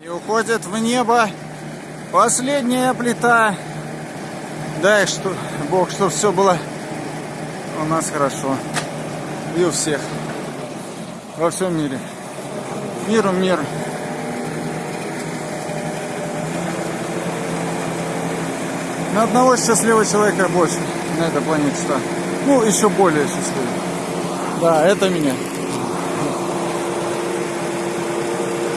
И уходит в небо последняя плита. Дай что, Бог, чтобы все было у нас хорошо. И у всех. Во всем мире. Миру мир. На одного счастливого человека больше на этой планете. что? Ну, еще более счастливый. Да, это меня.